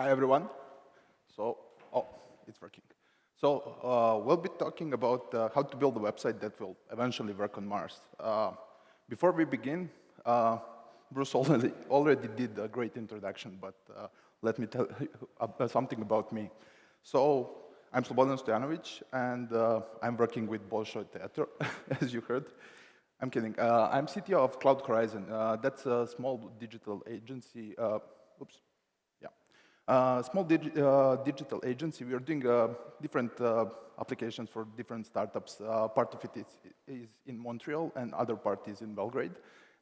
Hi, everyone. So, oh, it's working. So uh, we'll be talking about uh, how to build a website that will eventually work on Mars. Uh, before we begin, uh, Bruce already, already did a great introduction, but uh, let me tell you uh, something about me. So I'm Slobodan Stojanovic, and I'm working with Bolshoi Theater, as you heard. I'm kidding. I'm CTO of Cloud Horizon. that's a small digital agency. oops. Uh, small uh, digital agency, we are doing uh, different uh, applications for different startups. Uh, part of it is, is, in Montreal and other part is in Belgrade.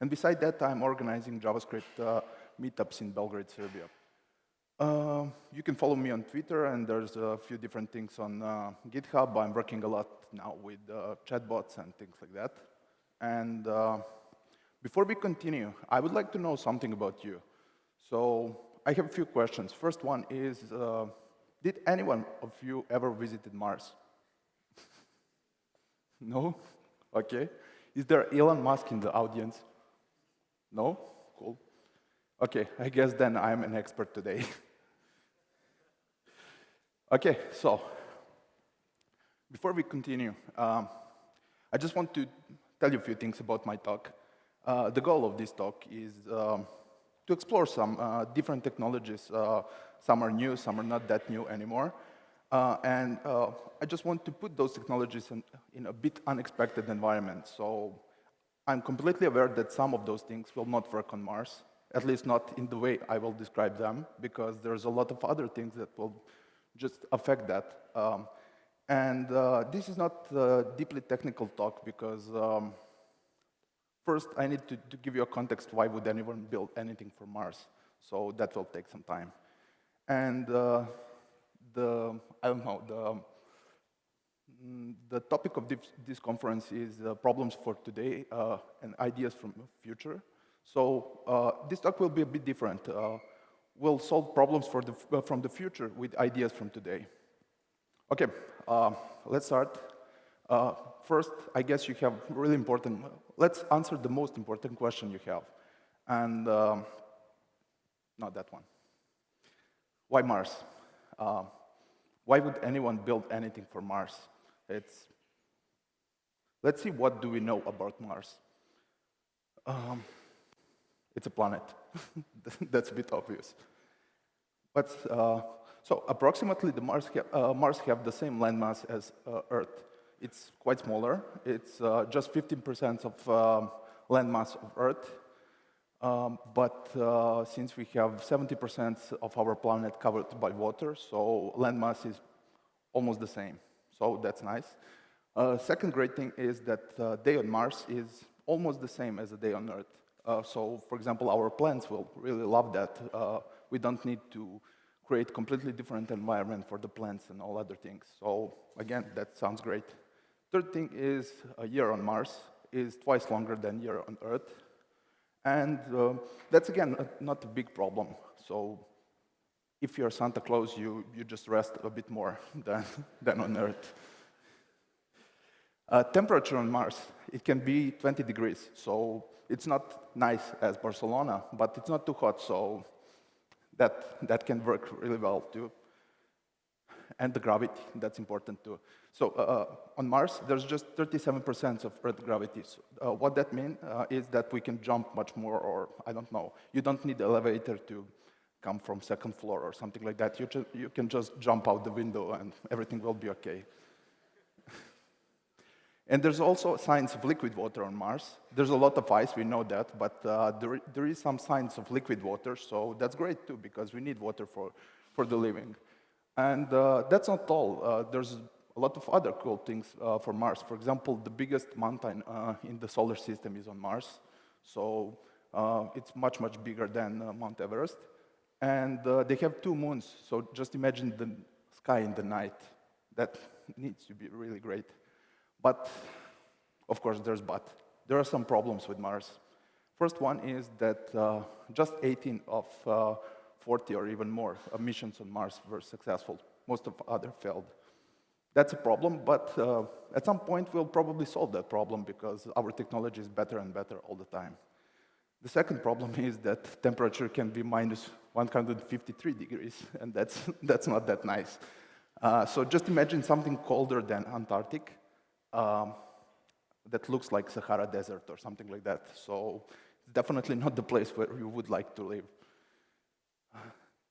And beside that, I'm organizing JavaScript meetups in Belgrade, Serbia. you can follow me on Twitter, and there's a few different things on GitHub. I'm working a lot now with chatbots and things like that. And before we continue, I would like to know something about you. So I have a few questions. First one is, uh, did anyone of you ever visited Mars? no? Okay. Is there Elon Musk in the audience? No? Cool. Okay, I guess then I'm an expert today. okay, so before we continue, um, I just want to tell you a few things about my talk. Uh, the goal of this talk is um, to explore some uh, different technologies. Uh, some are new, some are not that new anymore. Uh, and uh, I just want to put those technologies in, in, a bit unexpected environment. So I'm completely aware that some of those things will not work on Mars, at least not in the way I will describe them, because there's a lot of other things that will just affect that. Um, and uh, this is not a deeply technical talk because um, First, I need to, to, give you a context, why would anyone build anything for Mars? So that will take some time. And uh, the, I don't know, the, mm, the topic of this, conference is uh, problems for today uh, and ideas from the future. So uh, this talk will be a bit different. Uh, we'll solve problems for the, uh, from the future with ideas from today. Okay, let's start. First, I guess you have really important, let's answer the most important question you have. And um, not that one. Why Mars? Uh, why would anyone build anything for Mars? It's, let's see what do we know about Mars. Um, it's a planet. That's a bit obvious. But, uh, so approximately the Mars, ha uh, Mars have the same landmass as uh, Earth. It's quite smaller. It's uh, just 15% of um, landmass of Earth. Um, but uh, since we have 70% of our planet covered by water, so landmass is almost the same. So that's nice. Uh, second great thing is that uh, day on Mars is almost the same as a day on Earth. Uh, so, for example, our plants will really love that. Uh, we don't need to create completely different environment for the plants and all other things. So, again, that sounds great. Third thing is a year on Mars is twice longer than a year on Earth. And uh, that's, again, a, not a big problem. So if you're Santa Claus, you, you just rest a bit more than, than on Earth. Uh, temperature on Mars, it can be 20 degrees. So it's not nice as Barcelona, but it's not too hot. So that, that can work really well, too and the gravity, that's important too. So uh, uh on Mars, there's just 37% of Earth gravity. So, uh, what that means uh, is that we can jump much more, or I don't know. You don't need elevator to come from second floor or something like that. You, you can just jump out the window and everything will be okay. and there's also signs of liquid water on Mars. There's a lot of ice, we know that, but uh, there, there is some signs of liquid water, so that's great too, because we need water for, for the living. And uh, that's not all. Uh, there's a lot of other cool things uh, for Mars. For example, the biggest mountain uh, in the solar system is on Mars. So uh, it's much, much bigger than uh, Mount Everest. And they have two moons. So just imagine the sky in the night. That needs to be really great. But, of course, there's but. There are some problems with Mars. First one is that just 18 of 40 or even more missions on Mars were successful. Most of other failed. That's a problem, but uh, at some point we'll probably solve that problem because our technology is better and better all the time. The second problem is that temperature can be minus 153 degrees, and that's, that's not that nice. Uh, so just imagine something colder than Antarctic um, that looks like Sahara Desert or something like that. So it's definitely not the place where you would like to live.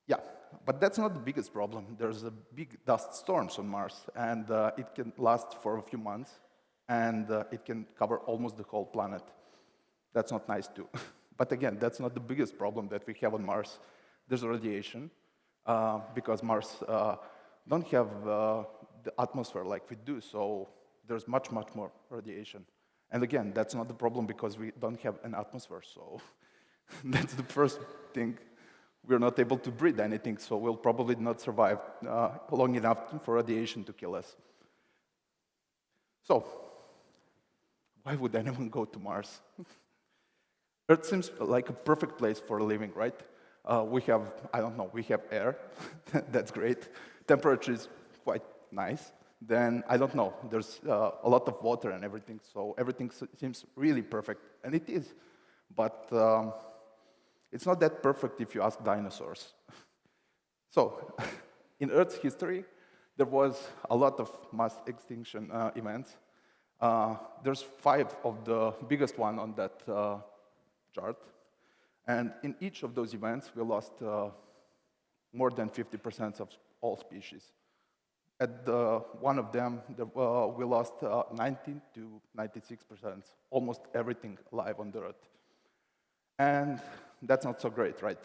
Yeah, but that's not the biggest problem. There's a big dust storms on Mars, and uh, it can last for a few months, and uh, it can cover almost the whole planet. That's not nice too. but again, that's not the biggest problem that we have on Mars. There's radiation, uh, because Mars uh, don't have uh, the atmosphere like we do, so there's much, much more radiation. And again, that's not the problem because we don't have an atmosphere, so that's the first thing we're not able to breathe anything, so we'll probably not survive uh, long enough for radiation to kill us. So, why would anyone go to Mars? Earth seems like a perfect place for living, right? Uh, we have, I don't know, we have air, that's great. Temperature is quite nice. Then, I don't know, there's uh, a lot of water and everything, so everything seems really perfect, and it is. But um, it's not that perfect if you ask dinosaurs. so, in Earth's history, there was a lot of mass extinction uh, events. Uh, there's five of the biggest one on that uh, chart. And in each of those events, we lost uh, more than 50% of all species. At the, one of them, the, uh, we lost uh, 19 to 96%, almost everything alive on the Earth. And that's not so great, right?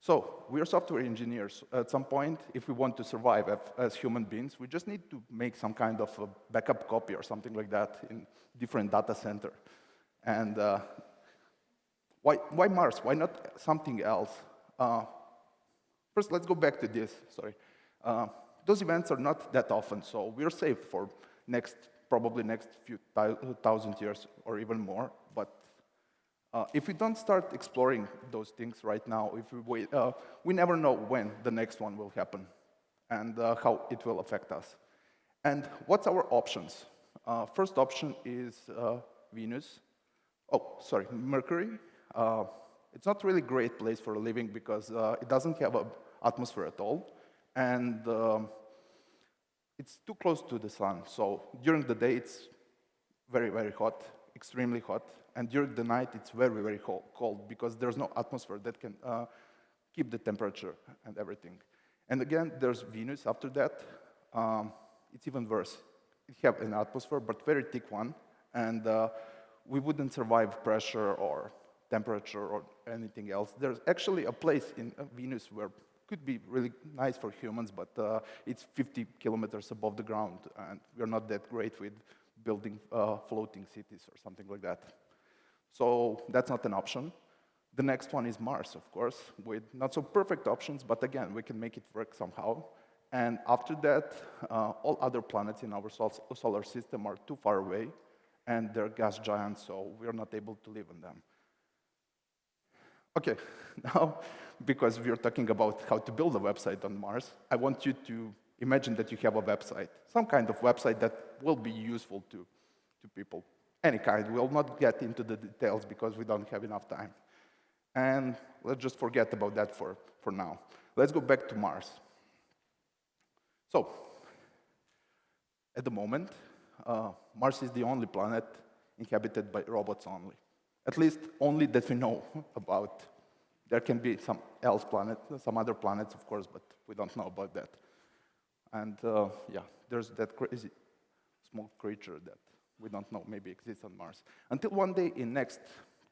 So we're software engineers. At some point, if we want to survive as human beings, we just need to make some kind of a backup copy or something like that in different data center. And uh, why, why, Mars? Why not something else? Uh, first, let's go back to this, sorry. Uh, those events are not that often, so we're safe for next, probably next few thousand years or even more. But uh, if we don't start exploring those things right now, if we wait, uh, we never know when the next one will happen and uh, how it will affect us. And what's our options? Uh, first option is uh, Venus. Oh, sorry, Mercury. Uh, it's not really a great place for living because it doesn't have an atmosphere at all. And um, it's too close to the sun. So during the day, it's very, very hot, extremely hot. And during the night, it's very, very cold because there's no atmosphere that can uh, keep the temperature and everything. And again, there's Venus after that. Um, it's even worse. It have an atmosphere, but very thick one. And uh, we wouldn't survive pressure or temperature or anything else. There's actually a place in uh, Venus where could be really nice for humans, but uh, it's 50 kilometers above the ground, and we're not that great with building uh, floating cities or something like that. So that's not an option. The next one is Mars, of course, with not so perfect options, but again, we can make it work somehow. And after that, uh, all other planets in our sol solar system are too far away, and they're gas giants, so we're not able to live on them. Okay, now, because we're talking about how to build a website on Mars, I want you to imagine that you have a website, some kind of website that will be useful to, to people any kind. We'll not get into the details because we don't have enough time. And let's just forget about that for, for now. Let's go back to Mars. So, at the moment, uh, Mars is the only planet inhabited by robots only. At least only that we know about. There can be some else planet, some other planets, of course, but we don't know about that. And uh, yeah, there's that crazy small creature that we don't know, maybe exists on Mars. Until one day in next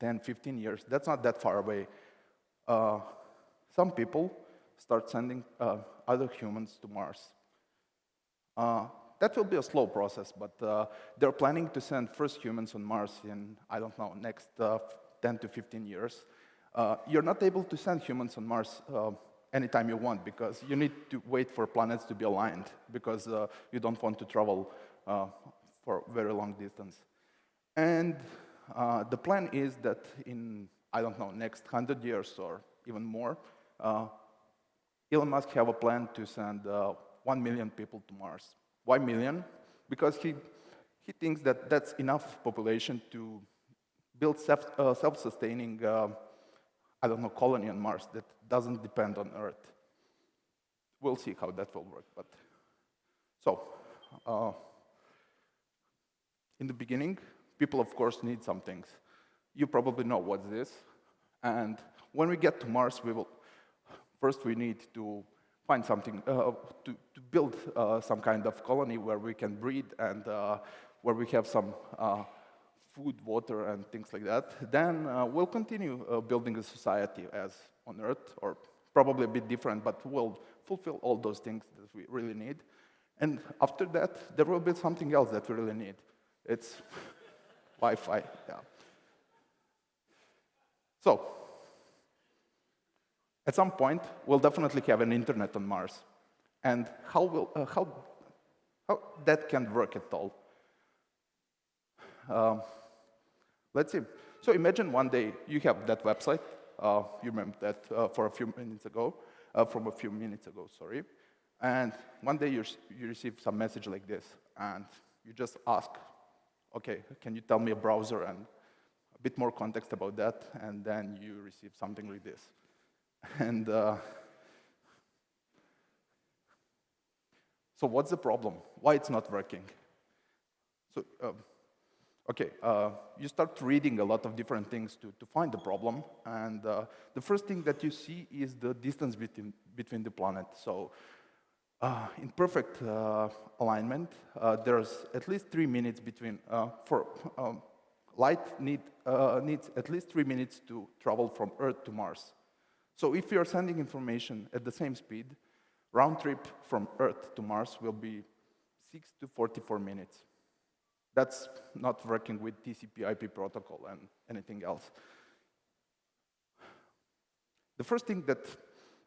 10, 15 years, that's not that far away, uh, some people start sending uh, other humans to Mars. Uh, that will be a slow process, but uh, they're planning to send first humans on Mars in, I don't know, next uh, 10 to 15 years. Uh, you're not able to send humans on Mars anytime you want because you need to wait for planets to be aligned because you don't want to travel for very long distance. And uh, the plan is that in, I don't know, next 100 years or even more, uh, Elon Musk have a plan to send uh, 1 million people to Mars. Why million? Because he, he thinks that that's enough population to build self, uh, self-sustaining, uh, I don't know, colony on Mars that doesn't depend on Earth. We'll see how that will work. But so, uh, in the beginning, people, of course, need some things. You probably know what's this. And when we get to Mars, we will first we need to find something uh, to, to, build uh, some kind of colony where we can breed and uh, where we have some uh, food, water, and things like that. Then uh, we'll continue uh, building a society as on Earth, or probably a bit different, but we'll fulfill all those things that we really need. And after that, there will be something else that we really need. It's Wi-Fi, yeah. So, at some point, we'll definitely have an internet on Mars. And how, will, uh, how, how that can work at all? Um, let's see. So imagine one day you have that website. Uh, you remember that uh, for a few minutes ago, uh, from a few minutes ago, sorry. And one day you, you receive some message like this, and you just ask, okay, can you tell me a browser and a bit more context about that, and then you receive something like this. And uh, so what's the problem? Why it's not working? So, uh, okay, uh, you start reading a lot of different things to, to find the problem, and uh, the first thing that you see is the distance between, between the planet. So uh, in perfect uh, alignment, uh, there's at least three minutes between, uh, for um, light need, uh, needs at least three minutes to travel from Earth to Mars. So if you're sending information at the same speed, round trip from Earth to Mars will be 6 to 44 minutes. That's not working with TCP IP protocol and anything else. The first thing that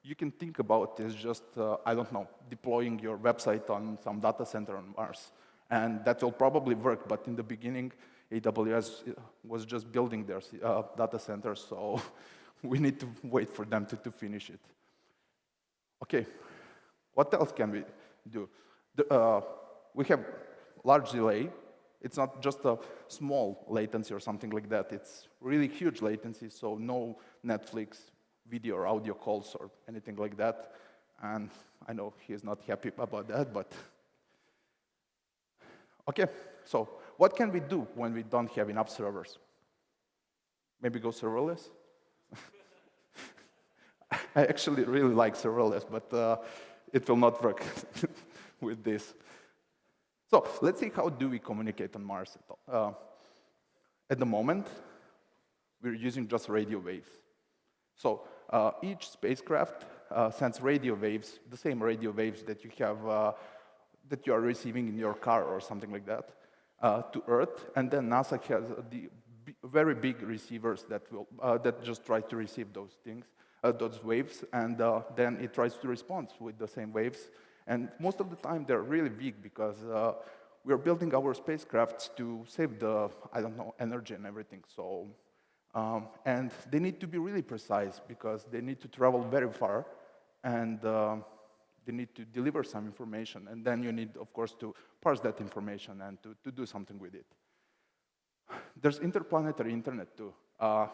you can think about is just, uh, I don't know, deploying your website on some data center on Mars. And that will probably work, but in the beginning, AWS uh, was just building their uh, data center, so we need to wait for them to, to finish it. Okay, what else can we do? The, uh, we have large delay. It's not just a small latency or something like that. It's really huge latency, so no Netflix video or audio calls or anything like that. And I know he's not happy about that, but okay. So what can we do when we don't have enough servers? Maybe go serverless? I actually really like serverless, but uh, it will not work with this. So let's see how do we communicate on Mars at all. Uh, at the moment, we're using just radio waves. So uh, each spacecraft uh, sends radio waves, the same radio waves that you have, uh, that you are receiving in your car or something like that, uh, to Earth, and then NASA has the very big receivers that will that just try to receive those things uh, those waves, and uh, then it tries to respond with the same waves. And most of the time, they're really big because uh, we're building our spacecrafts to save the, I don't know, energy and everything. So, um, and they need to be really precise because they need to travel very far, and uh, they need to deliver some information. And then you need, of course, to parse that information and to, to do something with it. There's interplanetary internet too. Uh,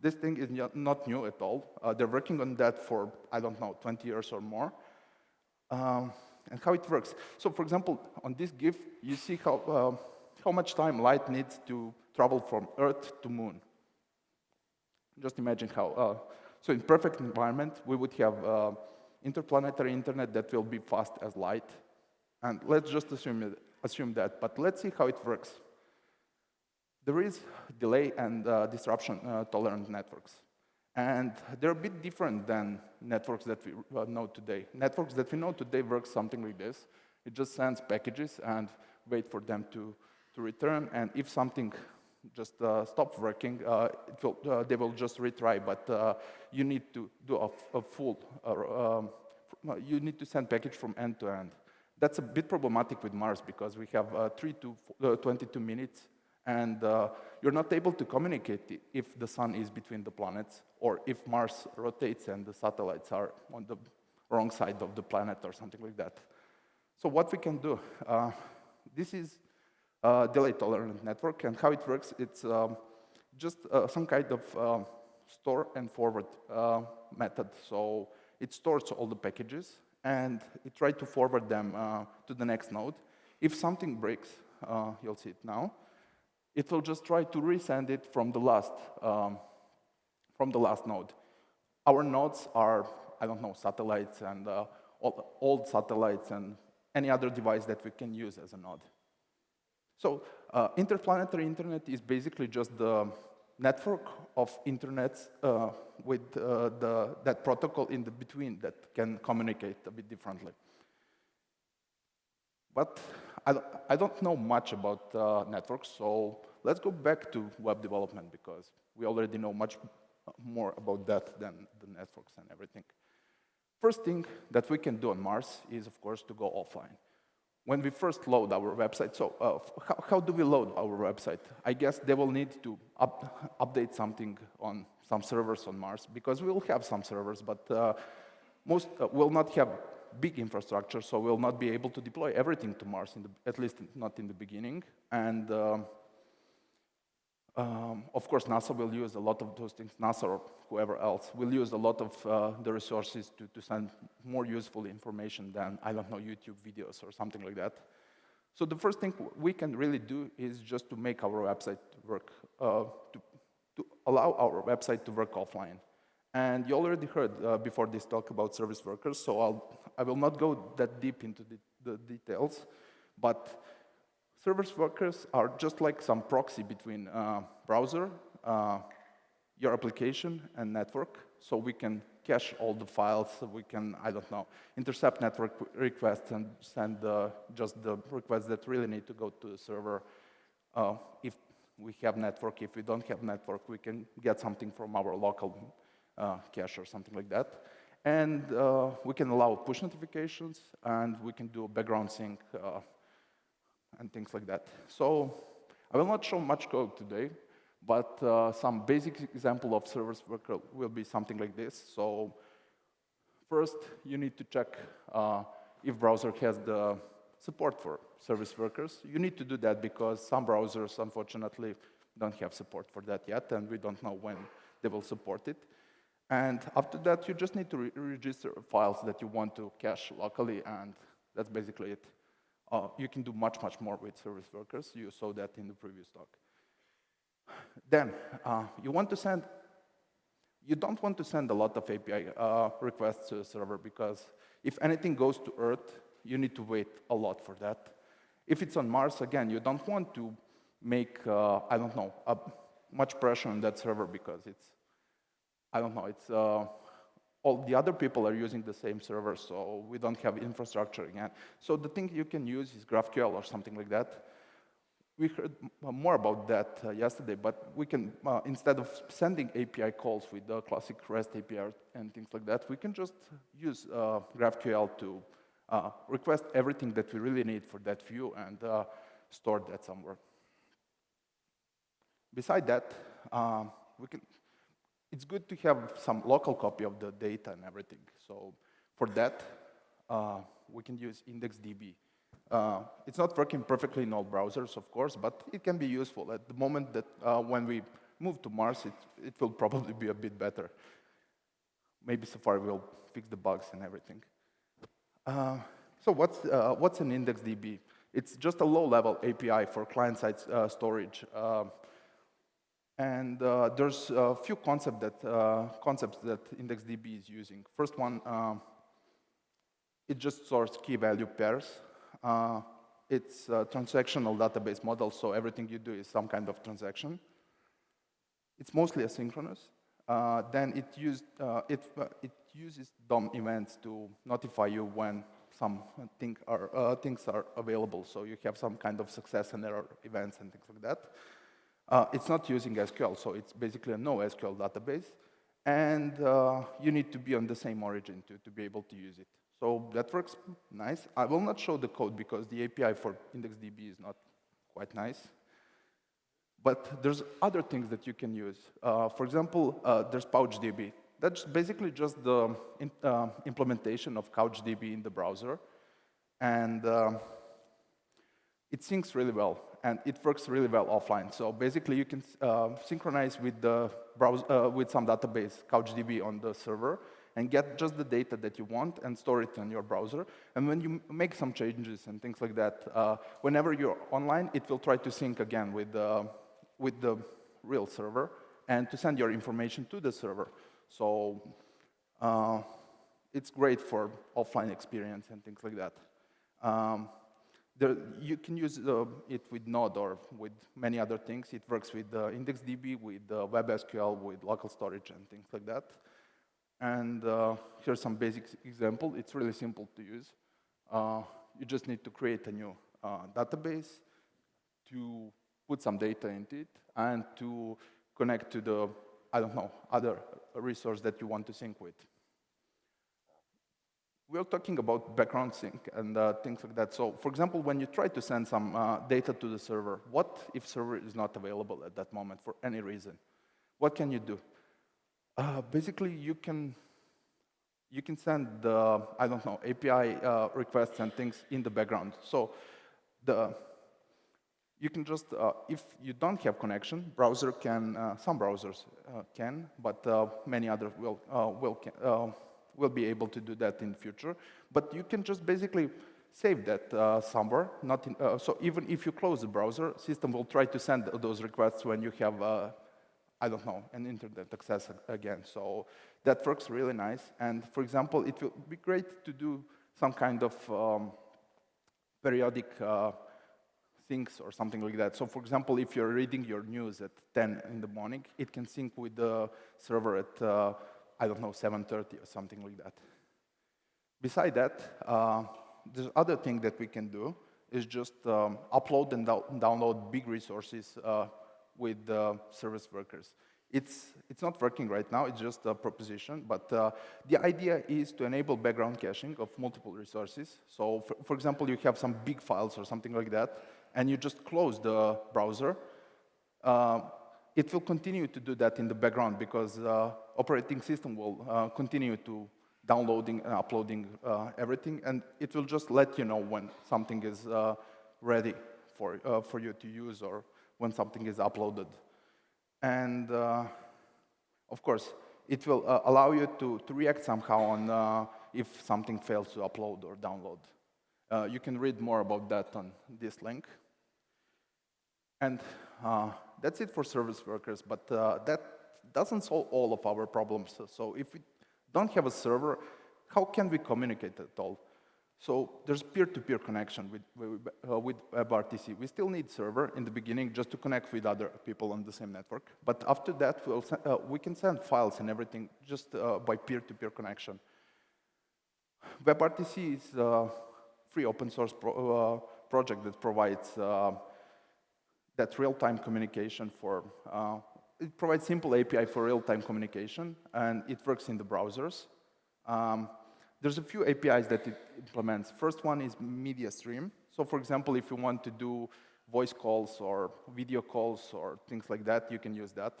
this thing is not new at all. Uh, they're working on that for, I don't know, 20 years or more. Um, and how it works. So for example, on this GIF, you see how, uh, how much time light needs to travel from Earth to Moon. Just imagine how. Uh, so in perfect environment, we would have uh, interplanetary internet that will be fast as light. And let's just assume, it, assume that. But let's see how it works. There is delay and uh, disruption uh, tolerant networks. And they're a bit different than networks that we uh, know today. Networks that we know today work something like this. It just sends packages and wait for them to, to return. And if something just uh, working, uh, will, uh, they will just retry. But uh, you need to do a, a full, um, you need to send package from end to end. That's a bit problematic with Mars because we have 3 to 22 minutes and uh, you're not able to communicate if the sun is between the planets or if Mars rotates and the satellites are on the wrong side of the planet or something like that. So what we can do, uh, this is a delay tolerant network and how it works, it's um, just uh, some kind of um, store and forward uh, method. So it stores all the packages, and it tries to forward them uh, to the next node. If something breaks, uh, you'll see it now, it will just try to resend it from the last, um, from the last node. Our nodes are, I don't know, satellites and uh, old satellites and any other device that we can use as a node. So uh, interplanetary internet is basically just the network of internets uh, with uh, the, that protocol in the between that can communicate a bit differently. But I, I don't know much about uh, networks, so let's go back to web development because we already know much more about that than the networks and everything. First thing that we can do on Mars is, of course, to go offline. When we first load our website, so uh, how, how, do we load our website? I guess they will need to up, update something on some servers on Mars, because we will have some servers, but uh, most uh, will not have big infrastructure, so we'll not be able to deploy everything to Mars, the, at least not in the beginning. And um, um, of course, NASA will use a lot of those things, NASA or whoever else will use a lot of uh, the resources to, to send more useful information than, I don't know, YouTube videos or something like that. So the first thing we can really do is just to make our website work, uh, to, to allow our website to work offline. And you already heard uh, before this talk about service workers, so I'll, I will not go that deep into the, the details, but Service workers are just like some proxy between uh, browser, uh, your application, and network. So we can cache all the files. We can, I don't know, intercept network requests and send uh, just the requests that really need to go to the server. Uh, if we have network, if we don't have network, we can get something from our local uh, cache or something like that. And uh, we can allow push notifications, and we can do background sync and things like that. So I will not show much code today, but uh, some basic example of service worker will be something like this. So first, you need to check uh, if browser has the support for service workers. You need to do that because some browsers, unfortunately, don't have support for that yet, and we don't know when they will support it. And after that, you just need to re register files that you want to cache locally, and that's basically it. Uh, you can do much, much more with service workers. You saw that in the previous talk. Then, uh, you want to send, you don't want to send a lot of API uh, requests to a server because if anything goes to Earth, you need to wait a lot for that. If it's on Mars, again, you don't want to make, uh, I don't know, much pressure on that server because it's, I don't know, it's uh, all the other people are using the same server, so we don't have infrastructure again. So the thing you can use is GraphQL or something like that. We heard more about that uh, yesterday, but we can, uh, instead of sending API calls with the classic REST API and things like that, we can just use uh, GraphQL to uh, request everything that we really need for that view and uh, store that somewhere. Beside that, uh, we can it's good to have some local copy of the data and everything. So for that, uh, we can use IndexedDB. Uh, it's not working perfectly in all browsers, of course, but it can be useful. At the moment that uh, when we move to Mars, it, it will probably be a bit better. Maybe Safari will fix the bugs and everything. Uh, so what's, uh, what's an IndexedDB? It's just a low-level API for client-side uh, storage. And uh, there's a few concept that, uh, concepts that IndexedDB is using. First one, uh, it just stores key value pairs. Uh, it's a transactional database model, so everything you do is some kind of transaction. It's mostly asynchronous. Uh, then it, used, uh, it, it uses DOM events to notify you when some thing are, things are available. So you have some kind of success and error events and things like that. Uh, it's not using SQL, so it's basically a NoSQL database. And uh, you need to be on the same origin to, to be able to use it. So that works nice. I will not show the code because the API for IndexedDB is not quite nice. But there's other things that you can use. Uh, for example, uh, there's PouchDB. That's basically just the in, uh, implementation of CouchDB in the browser. And uh, it syncs really well. And it works really well offline. So basically, you can uh, synchronize with the browser uh, with some database, CouchDB, on the server, and get just the data that you want and store it in your browser. And when you make some changes and things like that, uh, whenever you're online, it will try to sync again with the, with the real server and to send your information to the server. So uh, it's great for offline experience and things like that. Um, there, you can use uh, it with Node or with many other things. It works with uh, IndexedDB, with uh, WebSQL, with local storage and things like that. And uh, here's some basic example. It's really simple to use. Uh, you just need to create a new uh, database to put some data into it and to connect to the, I don't know, other resource that you want to sync with. We're talking about background sync and uh, things like that. So, for example, when you try to send some uh, data to the server, what if server is not available at that moment for any reason? What can you do? Uh, basically, you can you can send the I don't know API uh, requests and things in the background. So the you can just uh, if you don't have connection, browser can uh, some browsers can, but many others will will can, will be able to do that in the future. But you can just basically save that somewhere. Not in, so even if you close the browser, system will try to send those requests when you have I don't know, an internet access again. So that works really nice. And for example, it will be great to do some kind of um, periodic uh, things or something like that. So for example, if you're reading your news at 10 in the morning, it can sync with the server at, uh, I don't know, 7.30 or something like that. Beside that, uh, the other thing that we can do is just um, upload and download big resources uh, with the service workers. It's, it's not working right now, it's just a proposition, but uh, the idea is to enable background caching of multiple resources. So for, for, example, you have some big files or something like that, and you just close the browser. Uh, it will continue to do that in the background because uh, operating system will uh, continue to downloading and uploading uh, everything, and it will just let you know when something is uh, ready for, for you to use or when something is uploaded. And uh, of course, it will uh, allow you to, to react somehow on uh, if something fails to upload or download. Uh, you can read more about that on this link. And uh, that's it for service workers, but uh, that doesn't solve all of our problems. So if we don't have a server, how can we communicate at all? So there's peer-to-peer -peer connection with, uh, with WebRTC. We still need server in the beginning just to connect with other people on the same network. But after that, we'll uh, we can send files and everything just uh, by peer-to-peer -peer connection. WebRTC is a free open source pro uh, project that provides uh, that real-time communication for, uh, it provides simple API for real-time communication, and it works in the browsers. Um, there's a few APIs that it implements. First one is media stream. So for example, if you want to do voice calls or video calls or things like that, you can use that.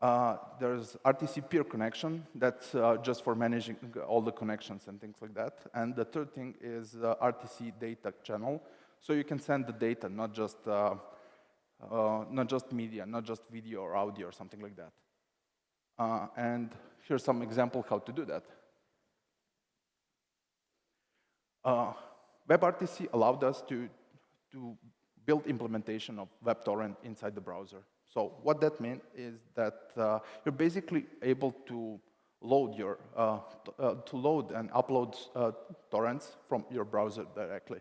Uh, there's RTC peer connection, that's uh, just for managing all the connections and things like that. And the third thing is uh, RTC data channel. So you can send the data, not just, uh, not just media, not just video or audio or something like that. Uh, and here's some example how to do that. Uh, WebRTC allowed us to, to build implementation of WebTorrent inside the browser. So what that means is that uh, you're basically able to load your, uh, uh, to load and upload uh, torrents from your browser directly.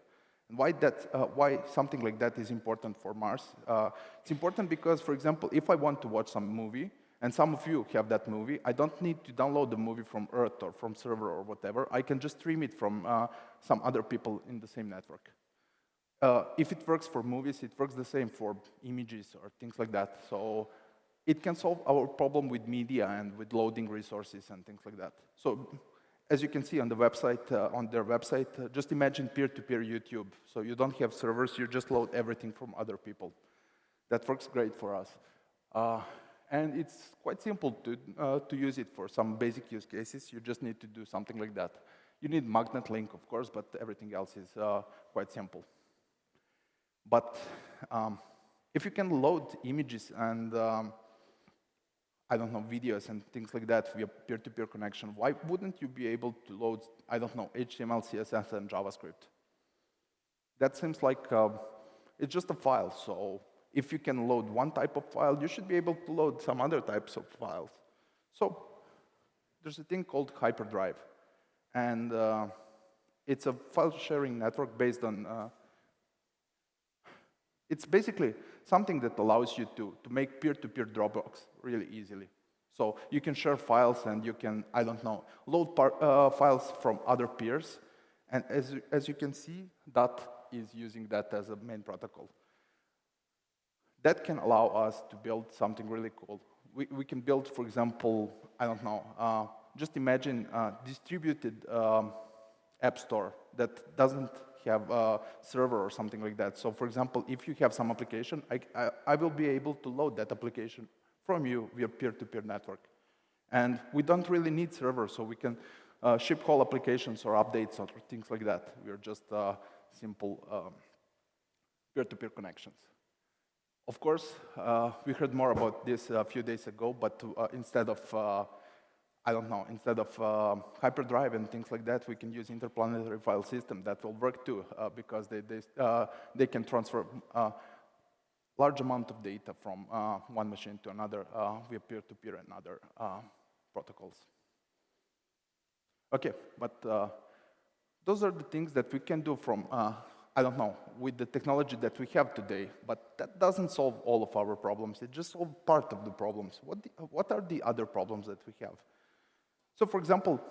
Why, that, uh, why something like that is important for Mars? Uh, it's important because, for example, if I want to watch some movie, and some of you have that movie. I don't need to download the movie from Earth or from server or whatever. I can just stream it from uh, some other people in the same network. Uh, if it works for movies, it works the same for images or things like that. So it can solve our problem with media and with loading resources and things like that. So as you can see on the website, uh, on their website, uh, just imagine peer-to-peer -peer YouTube. So you don't have servers, you just load everything from other people. That works great for us. Uh, and it's quite simple to, uh, to use it for some basic use cases. You just need to do something like that. You need magnet link, of course, but everything else is uh, quite simple. But um, if you can load images and um, I don't know, videos and things like that via peer-to-peer -peer connection, why wouldn't you be able to load, I don't know, HTML, CSS, and JavaScript? That seems like uh, it's just a file, so if you can load one type of file, you should be able to load some other types of files. So there's a thing called Hyperdrive, and uh, it's a file sharing network based on, uh, it's basically something that allows you to, to make peer-to-peer -peer Dropbox really easily. So you can share files and you can, I don't know, load uh, files from other peers. And as, as you can see, that is using that as a main protocol. That can allow us to build something really cool. We, we can build, for example, I don't know, uh, just imagine a distributed um, app store that doesn't have a server or something like that. So for example, if you have some application, I, I, I will be able to load that application from you via peer-to-peer -peer network. And we don't really need servers, so we can uh, ship whole applications or updates or things like that. We're just uh, simple um, peer-to-peer -peer connections. Of course, uh, we heard more about this a few days ago, but uh, instead of uh, I don't know, instead of uh, hyperdrive and things like that, we can use interplanetary file system that will work too, uh, because they, they, uh, they can transfer uh, large amount of data from uh, one machine to another uh, via peer-to-peer -peer and other protocols. Okay, but those are the things that we can do from, I don't know, with the technology that we have today, but that doesn't solve all of our problems. It just solves part of the problems. What, the, what are the other problems that we have? So for example,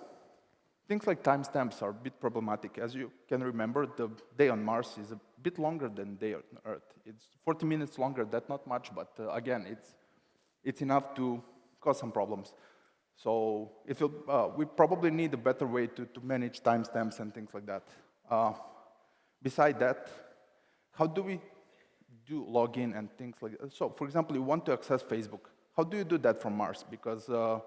things like timestamps are a bit problematic. As you can remember, the day on Mars is a bit longer than day on Earth. It's 40 minutes longer, that's not much, but uh, again, it's, it's enough to cause some problems. So if uh, we probably need a better way to, to manage timestamps and things like that. Uh, beside that, how do we do login and things like that? So for example, you want to access Facebook. How do you do that from Mars? Because uh,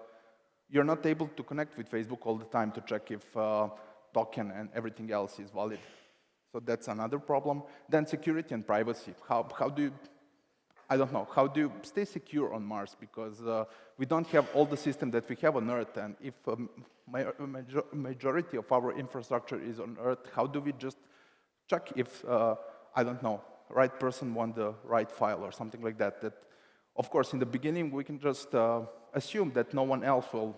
you're not able to connect with Facebook all the time to check if uh, token and everything else is valid. So that's another problem. Then security and privacy. How, how do you, I don't know, how do you stay secure on Mars? Because uh, we don't have all the system that we have on Earth, and if um, major majority of our infrastructure is on Earth, how do we just check if, uh, I don't know, right person want the right file or something like that? That, of course, in the beginning, we can just uh, assume that no one else will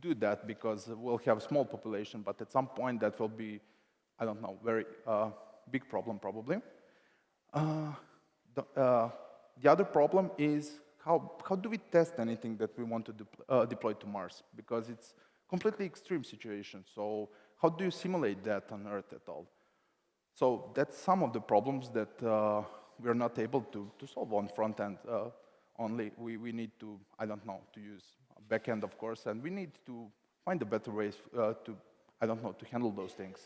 do that because we'll have a small population, but at some point that will be, I don't know, very uh, big problem probably. Uh, the, uh, the, other problem is how, how do we test anything that we want to uh, deploy to Mars? Because it's completely extreme situation. So how do you simulate that on Earth at all? So that's some of the problems that uh, we're not able to, to solve on front end uh, only. We, we need to, I don't know, to use backend, of course, and we need to find a better ways uh, to, I don't know, to handle those things.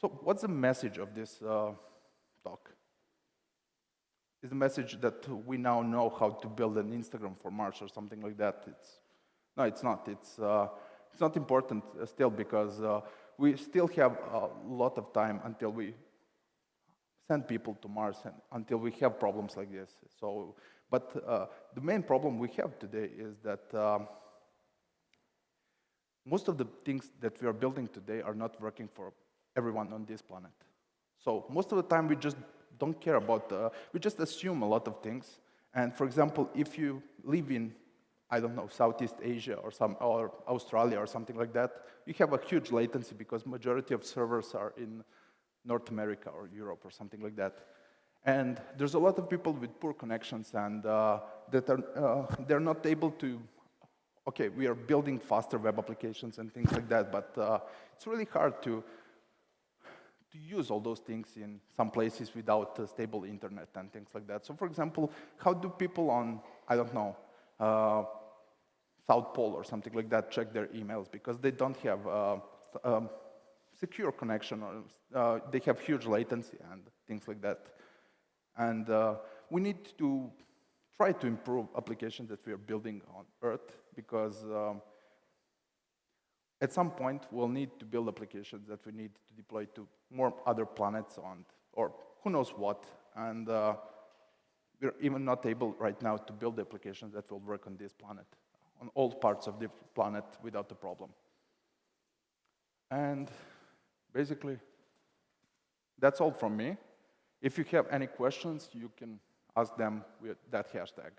So what's the message of this uh, talk? Is the message that we now know how to build an Instagram for Mars or something like that? It's, no, it's not. It's, uh, it's not important uh, still because uh, we still have a lot of time until we send people to Mars and until we have problems like this. So but uh, the main problem we have today is that um, most of the things that we are building today are not working for everyone on this planet. So most of the time we just don't care about, uh, we just assume a lot of things. And for example, if you live in, I don't know, Southeast Asia or, some, or Australia or something like that, you have a huge latency because majority of servers are in North America or Europe or something like that. And there's a lot of people with poor connections and uh, that are, uh, they're not able to, okay, we are building faster web applications and things like that, but uh, it's really hard to, to use all those things in some places without stable internet and things like that. So for example, how do people on, I don't know, uh, South Pole or something like that check their emails because they don't have uh, um, secure connection or uh, they have huge latency and things like that. And uh, we need to try to improve applications that we are building on Earth because um, at some point we'll need to build applications that we need to deploy to more other planets on, or who knows what. And uh, we're even not able right now to build applications that will work on this planet, on all parts of the planet without a problem. And basically, that's all from me. If you have any questions, you can ask them with that hashtag.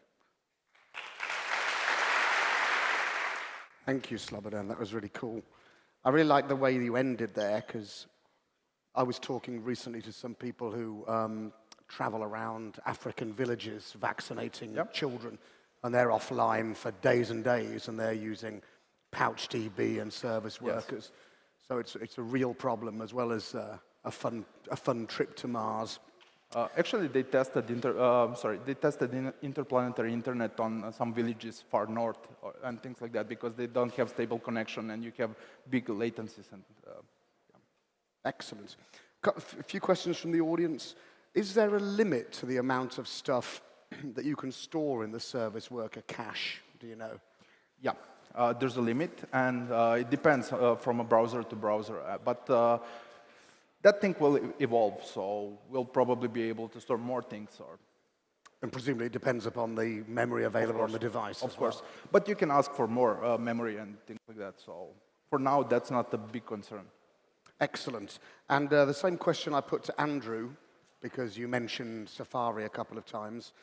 Thank you, Slobodan. That was really cool. I really like the way you ended there because I was talking recently to some people who um, travel around African villages vaccinating Yep. children, and they're offline for days and days, and they're using PouchDB and service Yes. workers. So it's, it's a real problem as well as uh, a, fun, a fun trip to Mars. Uh, actually, they tested inter, uh, sorry, they tested in interplanetary internet on uh, some villages far north or, and things like that because they don't have stable connection and you have big latencies and uh, Excellent. Got a few questions from the audience. Is there a limit to the amount of stuff that you can store in the service worker cache? Do you know? Yeah, uh, there's a limit, and uh, it depends uh, from a browser to browser. But uh, that thing will evolve, so we'll probably be able to store more things. Or And presumably it depends upon the memory available on the device. of course, well. but you can ask for more uh, memory and things like that. So for now, that's not a big concern. Excellent. And uh, the same question I put to Andrew, because you mentioned Safari a couple of times.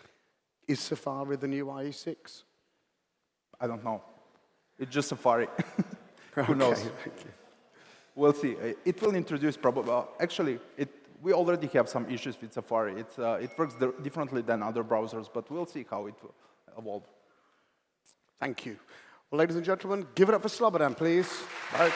Is Safari the new IE6? I don't know. It's just Safari. Who knows? Okay, you. We'll see. Uh, It will introduce probably, uh, actually, it, we already have some issues with Safari. It's, uh, it works differently than other browsers, but we'll see how it will evolve. Thank you. Well, ladies and gentlemen, give it up for Slobodan, please. Bye.